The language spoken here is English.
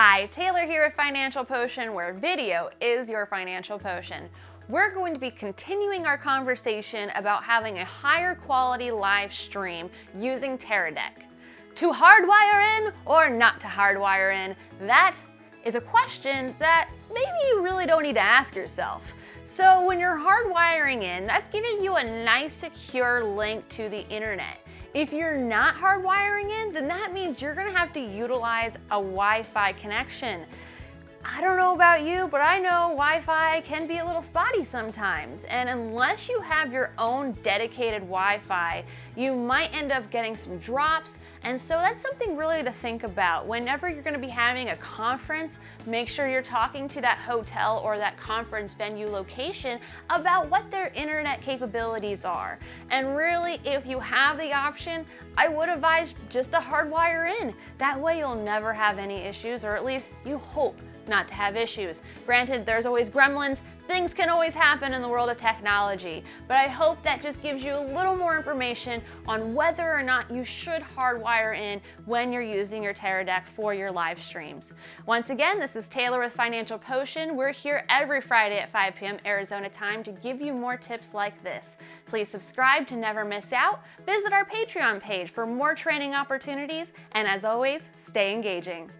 Hi, Taylor here at Financial Potion, where video is your financial potion. We're going to be continuing our conversation about having a higher quality live stream using Teradek. To hardwire in or not to hardwire in? That is a question that maybe you really don't need to ask yourself. So when you're hardwiring in, that's giving you a nice secure link to the internet. If you're not hardwiring in, then that means you're gonna have to utilize a Wi-Fi connection. I don't know about you, but I know Wi-Fi can be a little spotty sometimes. And unless you have your own dedicated Wi-Fi, you might end up getting some drops. And so that's something really to think about. Whenever you're gonna be having a conference, make sure you're talking to that hotel or that conference venue location about what their internet capabilities are. And really, if you have the option, I would advise just to hardwire in. That way you'll never have any issues, or at least you hope not to have issues. Granted, there's always gremlins, things can always happen in the world of technology, but I hope that just gives you a little more information on whether or not you should hardwire in when you're using your Teradek for your live streams. Once again, this is Taylor with Financial Potion. We're here every Friday at 5 p.m. Arizona time to give you more tips like this. Please subscribe to never miss out, visit our Patreon page for more training opportunities, and as always, stay engaging.